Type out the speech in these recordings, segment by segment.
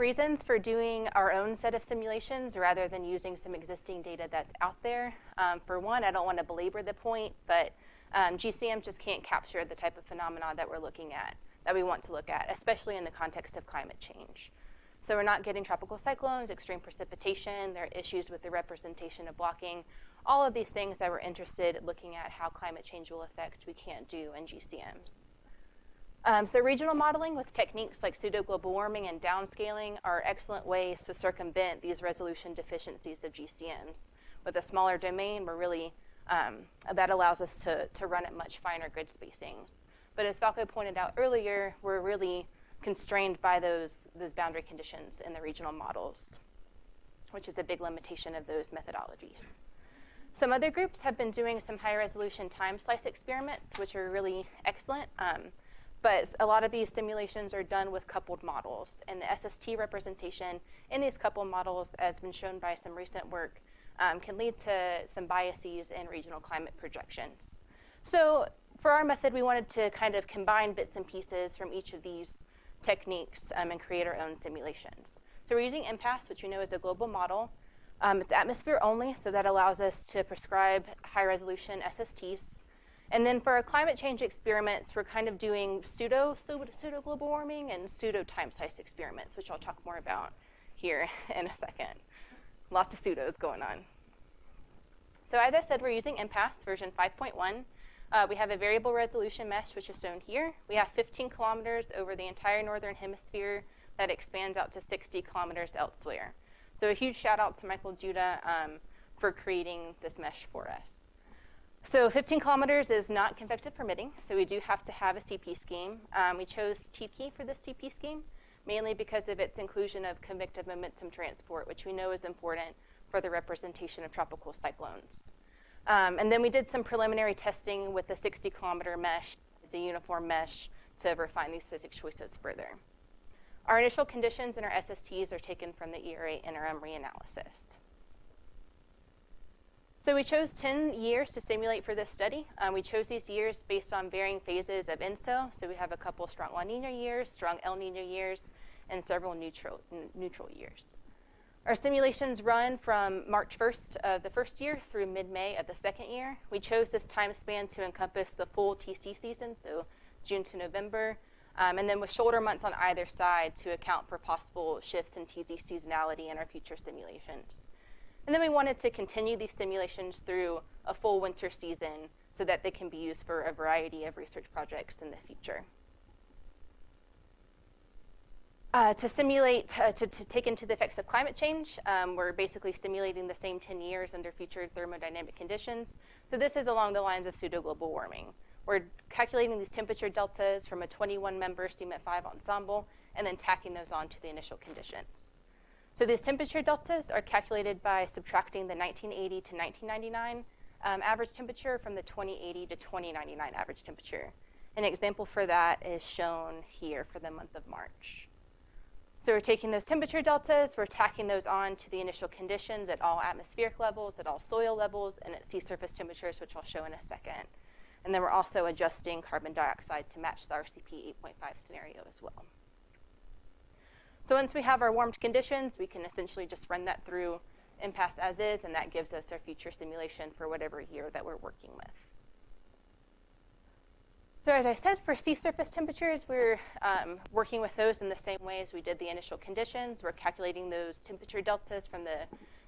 reasons for doing our own set of simulations rather than using some existing data that's out there. Um, for one, I don't want to belabor the point, but um, GCM just can't capture the type of phenomena that we're looking at, that we want to look at, especially in the context of climate change. So we're not getting tropical cyclones, extreme precipitation, there are issues with the representation of blocking. All of these things that we're interested in looking at how climate change will affect, we can't do in GCMs. Um, so regional modeling with techniques like pseudo-global warming and downscaling are excellent ways to circumvent these resolution deficiencies of GCMs. With a smaller domain, we're really, um, that allows us to, to run at much finer grid spacings. But as Falco pointed out earlier, we're really constrained by those, those boundary conditions in the regional models, which is a big limitation of those methodologies. Some other groups have been doing some high resolution time slice experiments, which are really excellent. Um, but a lot of these simulations are done with coupled models. And the SST representation in these coupled models, as been shown by some recent work, um, can lead to some biases in regional climate projections. So for our method, we wanted to kind of combine bits and pieces from each of these techniques um, and create our own simulations. So we're using MPAS, which we know is a global model. Um, it's atmosphere only, so that allows us to prescribe high resolution SSTs. And then for our climate change experiments, we're kind of doing pseudo, pseudo global warming and pseudo time slice experiments, which I'll talk more about here in a second. Lots of pseudos going on. So as I said, we're using MPAS version 5.1. Uh, we have a variable resolution mesh, which is shown here. We have 15 kilometers over the entire northern hemisphere that expands out to 60 kilometers elsewhere. So a huge shout out to Michael Duda um, for creating this mesh for us. So 15 kilometers is not convective permitting, so we do have to have a CP scheme. Um, we chose TP for this CP scheme, mainly because of its inclusion of convective momentum transport, which we know is important for the representation of tropical cyclones. Um, and then we did some preliminary testing with the 60 kilometer mesh, the uniform mesh, to refine these physics choices further. Our initial conditions and our SSTs are taken from the ERA interim reanalysis. So we chose 10 years to simulate for this study. Um, we chose these years based on varying phases of ENSO. So we have a couple strong La Nina years, strong El Nino years, and several neutral, neutral years. Our simulations run from March 1st of the first year through mid-May of the second year. We chose this time span to encompass the full TC season, so June to November, um, and then with shoulder months on either side to account for possible shifts in TC seasonality in our future simulations. And then we wanted to continue these simulations through a full winter season so that they can be used for a variety of research projects in the future. Uh, to simulate, uh, to, to, take into the effects of climate change, um, we're basically simulating the same 10 years under future thermodynamic conditions. So this is along the lines of pseudo-global warming. We're calculating these temperature deltas from a 21-member CMIP-5 ensemble and then tacking those on to the initial conditions. So these temperature deltas are calculated by subtracting the 1980 to 1999 um, average temperature from the 2080 to 2099 average temperature. An example for that is shown here for the month of March. So we're taking those temperature deltas, we're tacking those on to the initial conditions at all atmospheric levels, at all soil levels, and at sea surface temperatures, which I'll show in a second. And then we're also adjusting carbon dioxide to match the RCP 8.5 scenario as well. So once we have our warmed conditions, we can essentially just run that through MPAS as is, and that gives us our future simulation for whatever year that we're working with. So as I said, for sea surface temperatures, we're um, working with those in the same way as we did the initial conditions. We're calculating those temperature deltas from the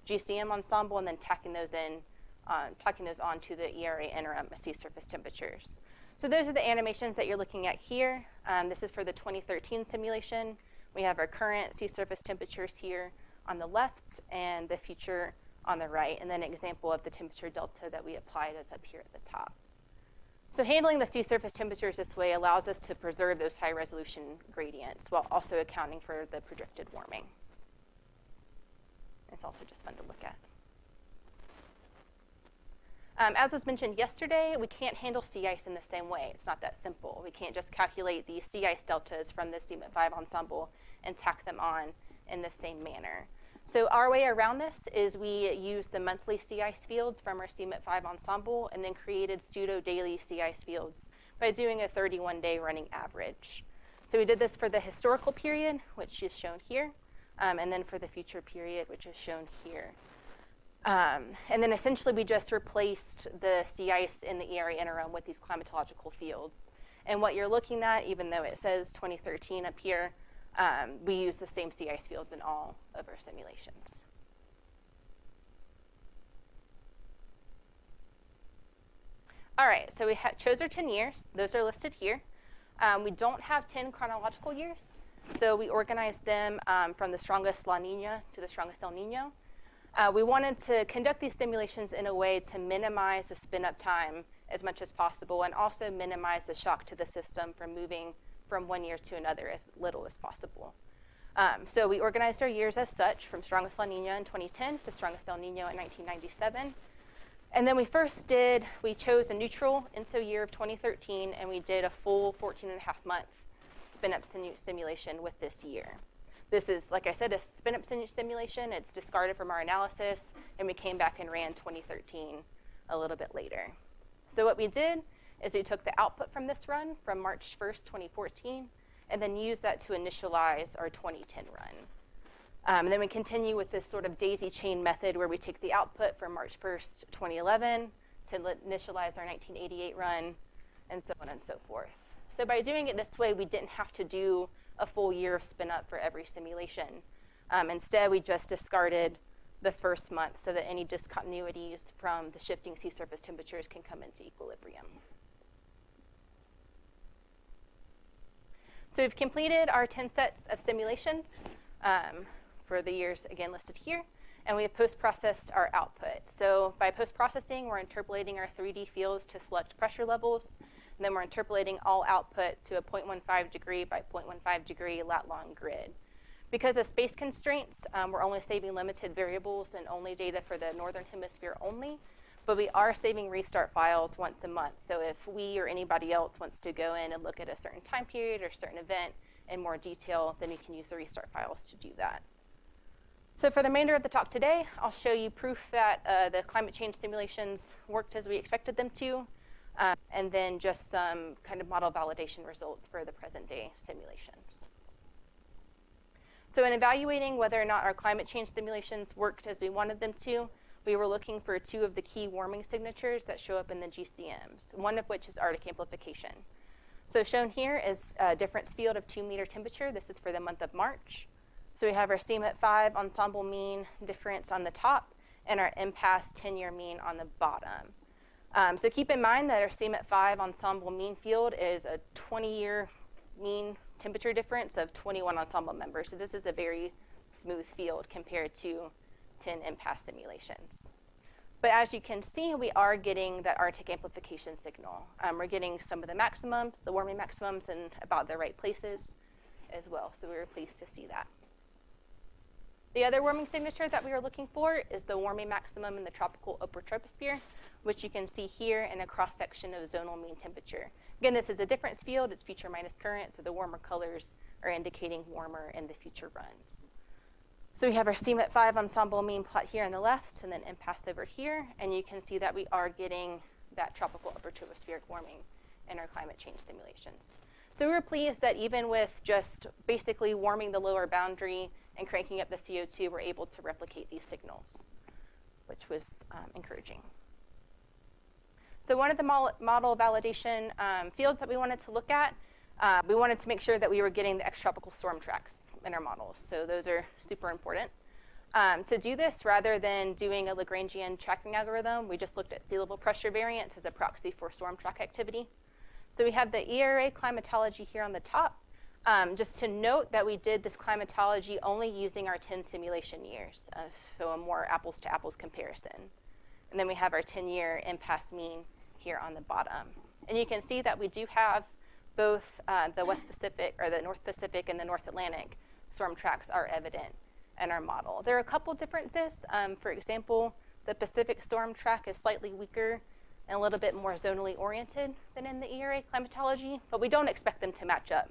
GCM ensemble and then tacking those in, uh, tacking those onto the ERA interim sea surface temperatures. So those are the animations that you're looking at here. Um, this is for the 2013 simulation. We have our current sea surface temperatures here on the left and the future on the right, and then an example of the temperature delta that we applied is up here at the top. So handling the sea surface temperatures this way allows us to preserve those high resolution gradients while also accounting for the projected warming. It's also just fun to look at. Um, as was mentioned yesterday, we can't handle sea ice in the same way. It's not that simple. We can't just calculate the sea ice deltas from the CMIP-5 ensemble and tack them on in the same manner. So our way around this is we use the monthly sea ice fields from our CMIP-5 ensemble and then created pseudo-daily sea ice fields by doing a 31-day running average. So we did this for the historical period, which is shown here. um, and then for the future period, which is shown here. Um, and then essentially we just replaced the sea ice in the ERA interim with these climatological fields. And what you're looking at, even though it says 2013 up here, um, we use the same sea ice fields in all of our simulations. All right, so we chose our 10 years. Those are listed here. Um, we don't have 10 chronological years, so we organized them um, from the strongest La Nina to the strongest El Nino. Uh, we wanted to conduct these simulations in a way to minimize the spin-up time as much as possible and also minimize the shock to the system from moving from one year to another as little as possible. Um, so we organized our years as such from strongest La Nina in 2010 to strongest El Nino in 1997. And then we first did, we chose a neutral ENSO year of 2013 and we did a full 14 and a half month spin-up simulation with this year. This is, like I said, a spin-up simulation. It's discarded from our analysis, and we came back and ran 2013 a little bit later. So what we did is we took the output from this run from March 1st, 2014, and then used that to initialize our 2010 run. Um, and then we continue with this sort of daisy chain method where we take the output from March 1st, 2011 to initialize our 1988 run, and so on and so forth. So by doing it this way, we didn't have to do a full year of spin up for every simulation. Um, instead, we just discarded the first month so that any discontinuities from the shifting sea surface temperatures can come into equilibrium. So we've completed our 10 sets of simulations um, for the years, again, listed here. And we have post-processed our output. So by post-processing, we're interpolating our 3D fields to select pressure levels and then we're interpolating all output to a 0.15 degree by 0.15 degree lat long grid. Because of space constraints, um, we're only saving limited variables and only data for the northern hemisphere only, but we are saving restart files once a month. So if we or anybody else wants to go in and look at a certain time period or certain event in more detail, then you can use the restart files to do that. So for the remainder of the talk today, I'll show you proof that uh, the climate change simulations worked as we expected them to, um, and then just some kind of model validation results for the present day simulations. So in evaluating whether or not our climate change simulations worked as we wanted them to, we were looking for two of the key warming signatures that show up in the GCMs, one of which is Arctic amplification. So shown here is a difference field of two meter temperature. This is for the month of March. So we have our CMIP 5 ensemble mean difference on the top and our MPAS 10-year mean on the bottom. Um, so keep in mind that our CMIP 5 ensemble mean field is a 20-year mean temperature difference of 21 ensemble members. So this is a very smooth field compared to 10 MPAS simulations. But as you can see, we are getting that Arctic amplification signal. Um, we're getting some of the maximums, the warming maximums, in about the right places as well. So we were pleased to see that. The other warming signature that we were looking for is the warming maximum in the tropical upper troposphere, which you can see here in a cross-section of zonal mean temperature. Again, this is a difference field. It's future minus current, so the warmer colors are indicating warmer in the future runs. So we have our CMIP 5 ensemble mean plot here on the left, and then MPAS over here, and you can see that we are getting that tropical upper tropospheric warming in our climate change simulations. So we were pleased that even with just basically warming the lower boundary and cranking up the CO2, we're able to replicate these signals, which was um, encouraging. So one of the model validation um, fields that we wanted to look at, uh, we wanted to make sure that we were getting the extratropical storm tracks in our models. So those are super important. Um, to do this, rather than doing a Lagrangian tracking algorithm, we just looked at sea level pressure variance as a proxy for storm track activity. So we have the ERA climatology here on the top. Um, just to note that we did this climatology only using our 10 simulation years, uh, so a more apples to apples comparison. And then we have our 10-year MPAS mean here on the bottom. And you can see that we do have both uh, the West Pacific, or the North Pacific and the North Atlantic storm tracks are evident in our model. There are a couple differences. Um, for example, the Pacific storm track is slightly weaker and a little bit more zonally oriented than in the ERA climatology, but we don't expect them to match up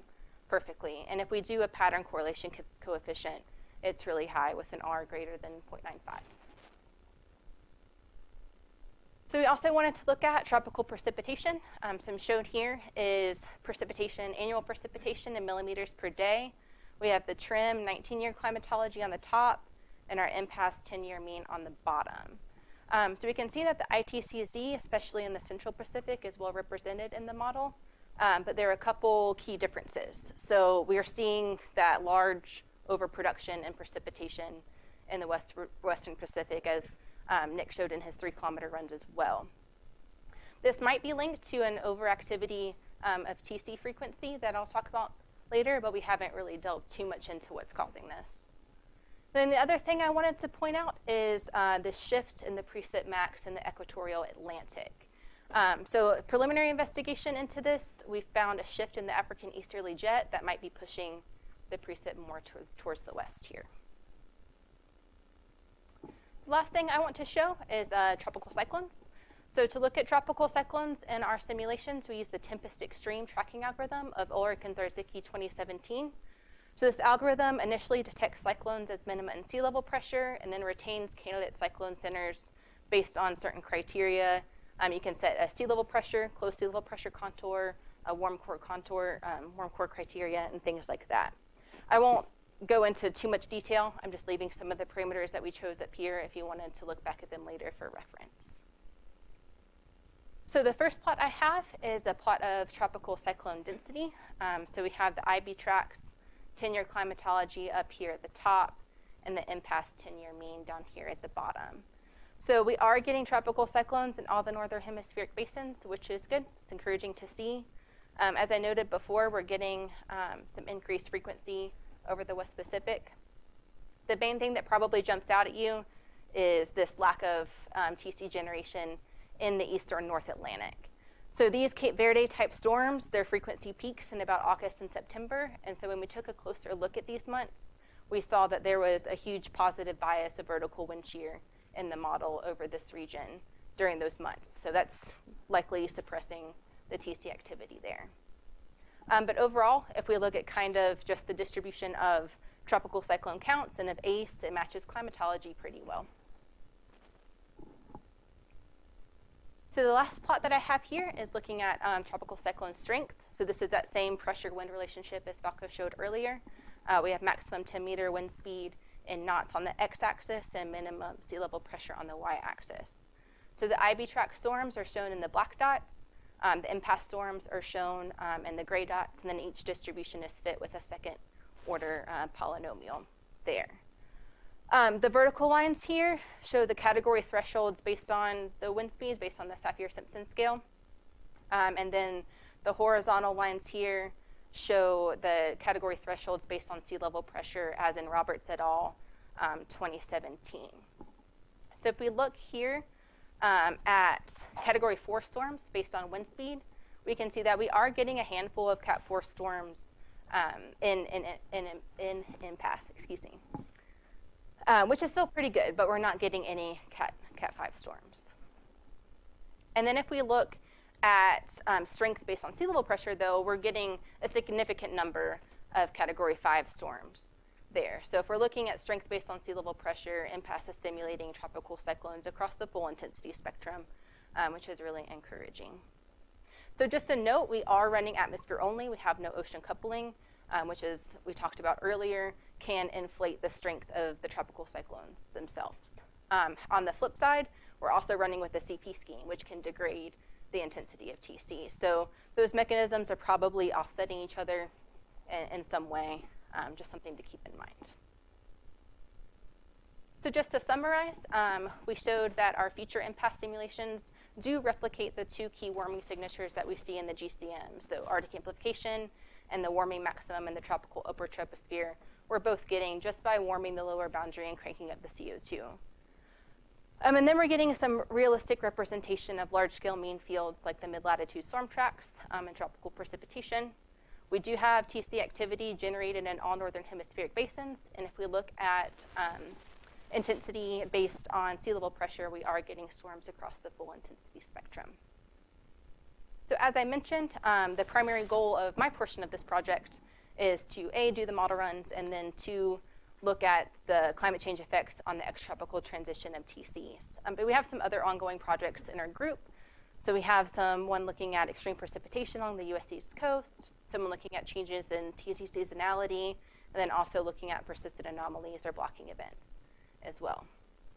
perfectly. And if we do a pattern correlation co coefficient, it's really high with an R greater than 0.95. So we also wanted to look at tropical precipitation. Um, so shown here is precipitation, annual precipitation in millimeters per day We have the TRMM 19-year climatology on the top and our MPAS 10-year mean on the bottom. Um, so we can see that the ITCZ, especially in the Central Pacific, is well represented in the model, um, but there are a couple key differences. So we are seeing that large overproduction and precipitation in the West, Western Pacific, as um, Nick showed in his three kilometer runs as well. This might be linked to an overactivity um, of TC frequency that I'll talk about later, but we haven't really delved too much into what's causing this. Then the other thing I wanted to point out is uh, the shift in the precip max in the equatorial Atlantic. Um, so preliminary investigation into this, we found a shift in the African easterly jet that might be pushing the precip more to towards the west here. So the last thing I want to show is uh, tropical cyclones. So to look at tropical cyclones in our simulations, we use the Tempest Extreme tracking algorithm of Ullrich and Zarzycki 2017. So this algorithm initially detects cyclones as minima and sea level pressure and then retains candidate cyclone centers based on certain criteria. Um, you can set a sea level pressure, close sea level pressure contour, a warm core contour, um, warm core criteria, and things like that. I won't go into too much detail. I'm just leaving some of the parameters that we chose up here if you wanted to look back at them later for reference. So the first plot I have is a plot of tropical cyclone density. Um, so we have the IBTrACS 10-year climatology up here at the top, and the MPAS 10-year mean down here at the bottom. So we are getting tropical cyclones in all the northern hemispheric basins, which is good. It's encouraging to see. Um, as I noted before, we're getting um, some increased frequency over the West Pacific. The main thing that probably jumps out at you is this lack of um, TC generation in the eastern North Atlantic. So these Cape Verde type storms, their frequency peaks in about August and September. And so when we took a closer look at these months, we saw that there was a huge positive bias of vertical wind shear in the model over this region during those months. So that's likely suppressing the TC activity there. Um, but overall, if we look at kind of just the distribution of tropical cyclone counts and of ACE, it matches climatology pretty well. So the last plot that I have here is looking at um, tropical cyclone strength. So this is that same pressure-wind relationship as Falco showed earlier. Uh, we have maximum 10 meter wind speed in knots on the x-axis and minimum sea level pressure on the y-axis. So the IB track storms are shown in the black dots. Um, the MPAS storms are shown um, in the gray dots, and then each distribution is fit with a second order uh, polynomial there. Um, the vertical lines here show the category thresholds based on the wind speed, based on the Saffir-Simpson scale. Um, and then the horizontal lines here show the category thresholds based on sea level pressure, as in Roberts et al. Um, 2017. So if we look here um, at category 4 storms based on wind speed, we can see that we are getting a handful of Cat 4 storms um, in, in, in, in, in MPAS, excuse me um, which is still pretty good, but we're not getting any Cat, Cat 5 storms. And then if we look at um, strength based on sea level pressure, though, we're getting a significant number of Category 5 storms there. So if we're looking at strength based on sea level pressure, MPAS is stimulating tropical cyclones across the full intensity spectrum, um, which is really encouraging. So just a note, we are running atmosphere only. We have no ocean coupling, um, which is we talked about earlier can inflate the strength of the tropical cyclones themselves. Um, on the flip side, we're also running with the CP scheme, which can degrade the intensity of TC. So those mechanisms are probably offsetting each other in, in some way, um, just something to keep in mind. So just to summarize, um, we showed that our future MPAS simulations do replicate the two key warming signatures that we see in the GCM, so Arctic amplification and the warming maximum in the tropical upper troposphere we're both getting just by warming the lower boundary and cranking up the CO2. Um, and then we're getting some realistic representation of large-scale mean fields like the mid-latitude storm tracks um, and tropical precipitation. We do have TC activity generated in all northern hemispheric basins, and if we look at um, intensity based on sea level pressure, we are getting storms across the full intensity spectrum. So as I mentioned, um, the primary goal of my portion of this project is to A, do the model runs, and then to look at the climate change effects on the extratropical transition of TCs. Um, but we have some other ongoing projects in our group. So we have some one looking at extreme precipitation along the US East Coast, someone looking at changes in TC seasonality and then also looking at persistent anomalies or blocking events as well.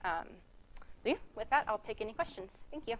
Um, so yeah, with that, I'll take any questions. Thank you.